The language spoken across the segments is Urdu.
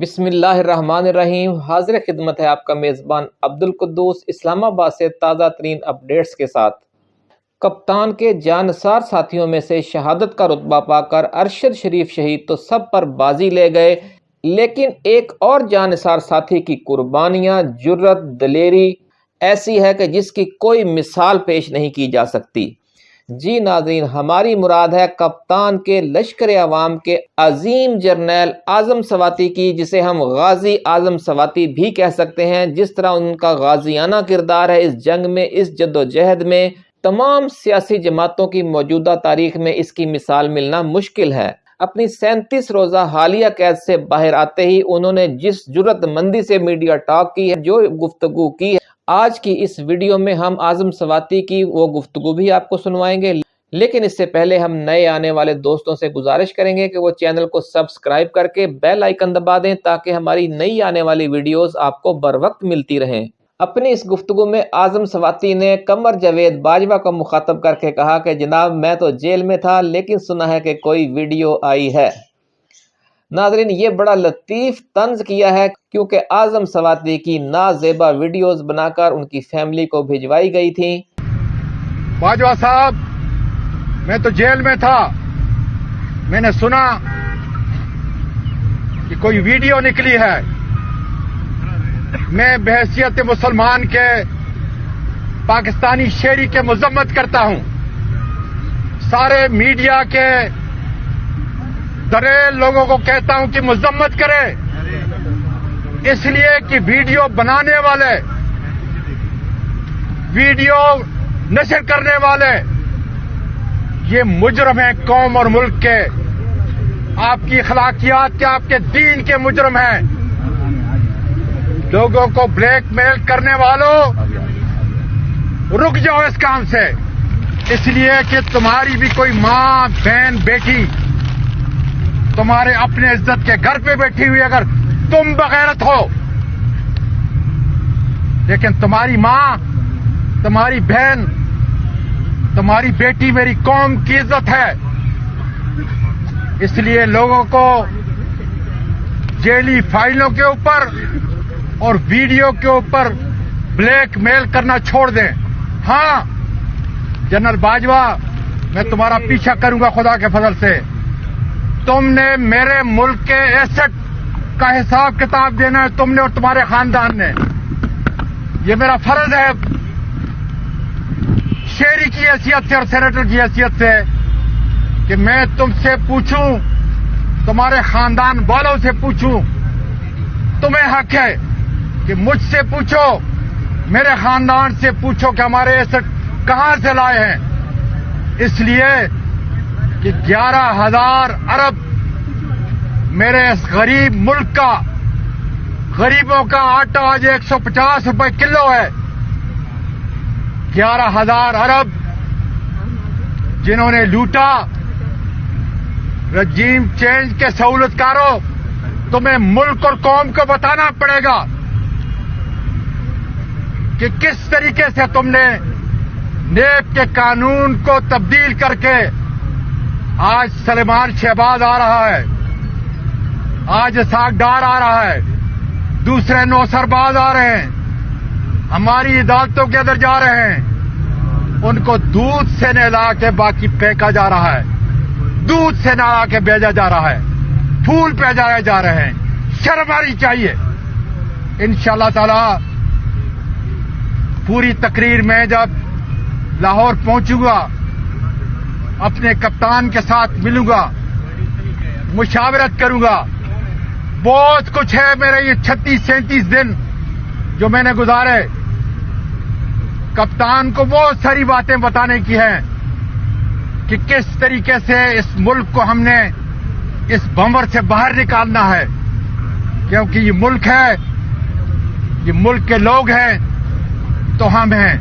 بسم اللہ الرحمن الرحیم۔ حاضر خدمت ہے آپ کا میزبان عبد القدوس اسلام آباد سے تازہ ترین اپڈیٹس کے ساتھ۔ کپتان کے جانسار ساتھیوں میں سے شہادت کا رتبہ پا کر ارشد شریف شہید تو سب پر بازی لے گئے۔ لیکن ایک اور جانسار ساتھی کی قربانیاں جرت دلیری ایسی ہے کہ جس کی کوئی مثال پیش نہیں کی جا سکتی۔ جی ناظرین، ہماری مراد ہے کپتان کے لشکر عوام کے عظیم جرنیل اعظم سواتی کی، جسے ہم غازی اعظم سواتی بھی کہہ سکتے ہیں۔ جس طرح ان کا غازیانہ کردار ہے، اس جنگ میں، اس جد و جہد میں تمام سیاسی جماعتوں کی موجودہ تاریخ میں اس کی مثال ملنا مشکل ہے۔ اپنی سینتیس روزہ حالیہ قید سے باہر آتے ہی انہوں نے جس جرت مندی سے میڈیا ٹاک کی ہے، جو گفتگو کی ہے آج کی اس ویڈیو میں ہم اعظم سواتی کی وہ گفتگو بھی آپ کو سنوائیں گے، لیکن اس سے پہلے ہم نئے آنے والے دوستوں سے گزارش کریں گے کہ وہ چینل کو سبسکرائب کر کے بیل آئیکن دبا دیں تاکہ ہماری نئی آنے والی ویڈیوز آپ کو بر وقت ملتی رہیں۔ اپنی اس گفتگو میں اعظم سواتی نے کمر جوید باجوہ کو مخاطب کر کے کہا کہ جناب میں تو جیل میں تھا، لیکن سنا ہے کہ کوئی ویڈیو آئی ہے۔ ناظرین، یہ بڑا لطیف طنز کیا ہے کیونکہ اعظم سواتی کی نازیبا ویڈیوز بنا کر ان کی فیملی کو بھیجوائی گئی تھی باجوہ صاحب، میں تو جیل میں تھا۔ میں نے سنا کہ کوئی ویڈیو نکلی ہے۔ میں بحثیت مسلمان کے پاکستانی شہری کے مذمت کرتا ہوں۔ سارے میڈیا کے دریل لوگوں کو کہتا ہوں کہ مذمت کرے۔ اس لیے کہ ویڈیو بنانے والے، ویڈیو نشر کرنے والے، یہ مجرم ہیں قوم اور ملک کے۔ آپ کی اخلاقیات کے، آپ کے دین کے مجرم ہیں۔ لوگوں کو بلیک میل کرنے والوں، رک جاؤ اس کام سے۔ اس لیے کہ تمہاری بھی کوئی ماں، بہن، بیٹی تمہارے اپنے عزت کے گھر پہ بیٹھی ہوئی اگر تم بغیرت ہو۔ لیکن تمہاری ماں، تمہاری بہن، تمہاری بیٹی میری قوم کی عزت ہے۔ اس لیے لوگوں کو جیلی فائلوں کے اوپر اور ویڈیو کے اوپر بلیک میل کرنا چھوڑ دیں۔ ہاں جنرل باجوہ، میں تمہارا پیچھا کروں گا خدا کے فضل سے۔ تم نے میرے ملک کے ایسٹ کا حساب کتاب دینا ہے، تم نے اور تمہارے خاندان نے۔ یہ میرا فرض ہے۔ شہری کی حیثیت سے اور سینیٹر کی حیثیت سے کہ میں تم سے پوچھوں، تمہارے خاندان والوں سے پوچھوں۔ تمہیں حق ہے کہ مجھ سے پوچھو، میرے خاندان سے پوچھو کہ ہمارے ایسٹ کہاں سے لائے ہیں۔ اس لیے کہ گیارہ ہزار ارب میرے اس غریب ملک کا غریبوں کا آٹا آج ایک سو پچاس روپے کلو ہے۔ گیارہ ہزار ارب جنہوں نے لوٹا، رجیم چینج کے سہولت کاروں تمہیں ملک اور قوم کو بتانا پڑے گا کہ کس طریقے سے تم نے نیب کے قانون کو تبدیل کر کے آج سلیمان شہباز آ رہا ہے۔ آج ڈار آ رہا ہے۔ دوسرے نو سرباز آ رہے ہیں۔ ہماری عدالتوں کے اندر جا رہے ہیں۔ ان کو دودھ سے نہلا کے باقی پھینکا جا رہا ہے۔ دودھ سے نہلا کے بھیجا جا رہا ہے۔ پھول پہ جائے جا رہے ہیں۔ شرم آنی چاہیے۔ ان شاء اللہ تعالی پوری تقریر میں جب لاہور پہنچوں گا اپنے کپتان کے ساتھ ملوں گا، مشاورت کروں گا۔ بہت کچھ ہے میرے یہ چھتیس سینتیس دن جو میں نے گزارے۔ کپتان کو بہت ساری باتیں بتانے کی ہیں کہ کس طریقے سے اس ملک کو ہم نے اس بمر سے باہر نکالنا ہے۔ کیونکہ یہ ملک ہے، یہ ملک کے لوگ ہیں، تو ہم ہیں،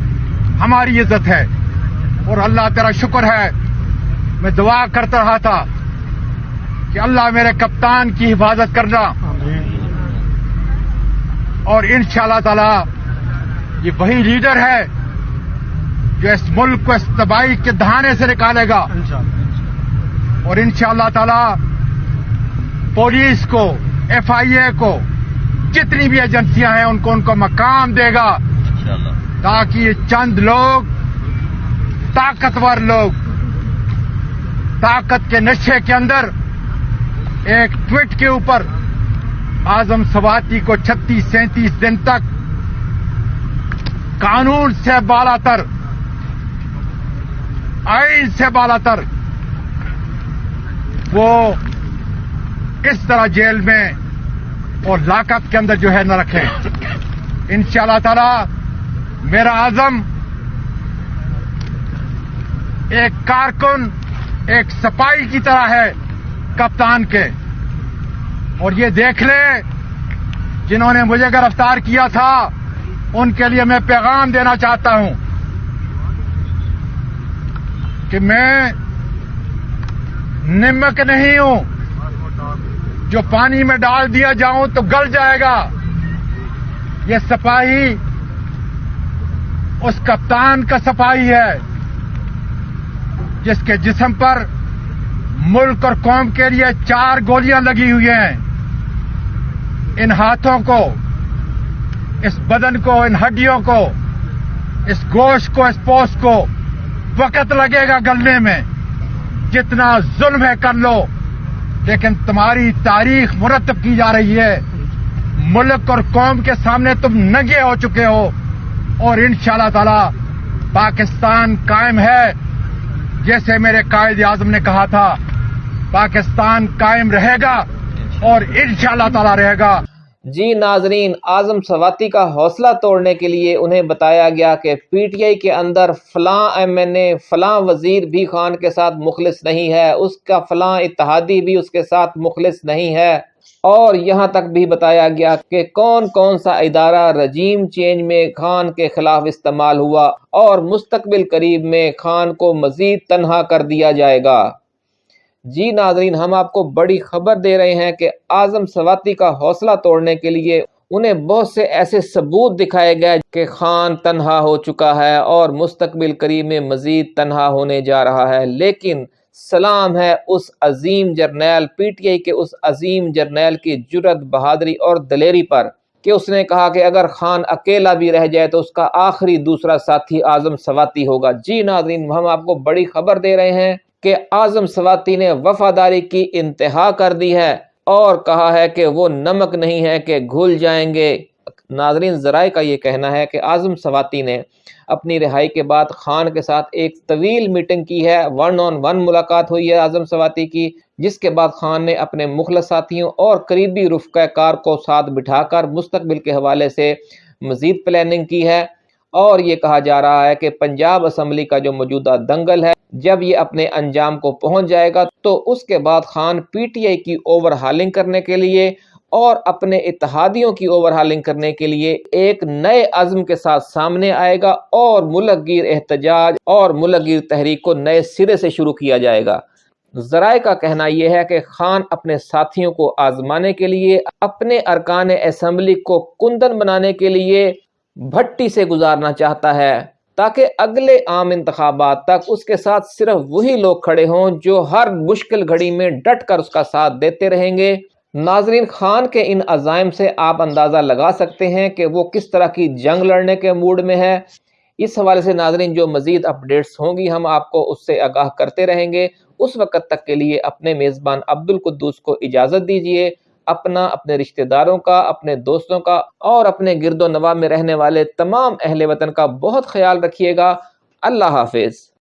ہماری عزت ہے۔ اور اللہ تیرا شکر ہے۔ میں دعا کرتا رہا تھا کہ اللہ میرے کپتان کی حفاظت کرنا۔ اور ان شاء اللہ تعالی یہ وہی لیڈر ہے جو اس ملک کو اس تباہی کے دہانے سے نکالے گا۔ اور ان شاء اللہ تعالی پولیس کو طاقت کے نشے کے اندر ایک ٹویٹ کے اوپر آزم سواتی کو چھتیس سینتیس دن تک قانون سے بالا تر آئین سے بالا تر وہ اس طرح جیل میں اور لاکت کے اندر جو ہے نہ رکھے ان شاء اللہ تعالی میرا آزم ایک کارکن ایک سپائی کی طرح ہے کپتان کے۔ اور یہ دیکھ لے، جنہوں نے مجھے گرفتار کیا تھا، ان کے لیے میں پیغام دینا چاہتا ہوں کہ میں نمک نہیں ہوں۔ جو پانی میں ڈال دیا جاؤں تو گل جائے گا۔ یہ سپاہی، اس کپتان کا سپاہی ہے۔ جس کے جسم پر ملک اور قوم کے لیے چار گولیاں لگی ہوئی ہیں۔ ان ہاتھوں کو، اس بدن کو، ان ہڈیوں کو، اس گوشت کو، اس پوس کو وقت لگے گا گلنے میں۔ جتنا ظلم ہے کر لو، لیکن تمہاری تاریخ مرتب کی جا رہی ہے۔ ملک اور قوم کے سامنے تم نگے ہو چکے ہو۔ اور ان شاء اللہ تعالی پاکستان قائم ہے۔ جیسے میرے قائد اعظم نے کہا تھا، پاکستان قائم رہے گا اور انشاءاللہ تعالی رہے گا۔ جی ناظرین، اعظم سواتی کا حوصلہ توڑنے کے لیے انہیں بتایا گیا کہ پی ٹی آئی کے اندر فلاں ایم این اے، فلاں وزیر بھی خان کے ساتھ مخلص نہیں ہے، اس کا فلاں اتحادی بھی اس کے ساتھ مخلص نہیں ہے۔ اور یہاں تک بھی بتایا گیا کہ کون کون سا ادارہ رجیم چینج میں خان کے خلاف استعمال ہوا اور مستقبل قریب میں خان کو مزید تنہا کر دیا جائے گا۔ جی ناظرین، ہم آپ کو بڑی خبر دے رہے ہیں کہ اعظم سواتی کا حوصلہ توڑنے کے لیے انہیں بہت سے ایسے ثبوت دکھائے گئے کہ خان تنہا ہو چکا ہے اور مستقبل قریب میں مزید تنہا ہونے جا رہا ہے۔ لیکن سلام ہے اس عظیم جرنیل پی ٹی آئی کے، اس عظیم جرنیل کی جرت بہادری اور دلیری پر کہ اس نے کہا کہ اگر خان اکیلا بھی رہ جائے تو اس کا آخری دوسرا ساتھی اعظم سواتی ہوگا۔ جی ناظرین، ہم آپ کو بڑی خبر دے رہے ہیں کہ اعظم سواتی نے وفاداری کی انتہا کر دی ہے اور کہا ہے کہ وہ نمک نہیں ہے کہ گھل جائیں گے۔ ناظرین، ذرائع کا یہ کہنا ہے کہ اعظم سواتی نے اپنی رہائی کے بعد خان کے ساتھ ایک طویل میٹنگ کی ہے ون آن ون ملاقات ہوئی ہے اعظم سواتی کی، جس کے بعد خان نے اپنے مخلص ساتھیوں اور قریبی رفقہ کار کو ساتھ بٹھا کر مستقبل کے حوالے سے مزید پلاننگ کی ہے۔ اور یہ کہا جا رہا ہے کہ پنجاب اسمبلی کا جو موجودہ دنگل ہے، جب یہ اپنے انجام کو پہنچ جائے گا تو اس کے بعد خان پی ٹی آئی کی اوور ہالنگ کرنے کے لیے اور اپنے اتحادیوں کی اوور ہالنگ کرنے کے لیے ایک نئے عزم کے ساتھ سامنے آئے گا اور ملک گیر احتجاج اور ملک گیر تحریک کو نئے سرے سے شروع کیا جائے گا۔ ذرائع کا کہنا یہ ہے کہ خان اپنے ساتھیوں کو آزمانے کے لیے، اپنے ارکان اسمبلی کو کندن بنانے کے لیے بھٹی سے گزارنا چاہتا ہے تاکہ اگلے عام انتخابات تک اس کے ساتھ صرف وہی لوگ کھڑے ہوں جو ہر مشکل گھڑی میں ڈٹ کر اس کا ساتھ دیتے رہیں گے۔ ناظرین خان کے ان عزائم سے آپ اندازہ لگا سکتے ہیں کہ وہ کس طرح کی جنگ لڑنے کے موڈ میں ہے اس حوالے سے ناظرین جو مزید اپڈیٹس ہوں گی، ہم آپ کو اس سے آگاہ کرتے رہیں گے۔ اس وقت تک کے لیے اپنے میزبان عبد القدوس کو اجازت دیجیے اپنا، اپنے رشتہ داروں کا، اپنے دوستوں کا اور اپنے گرد و نواح میں رہنے والے تمام اہل وطن کا بہت خیال رکھیے گا۔ اللہ حافظ۔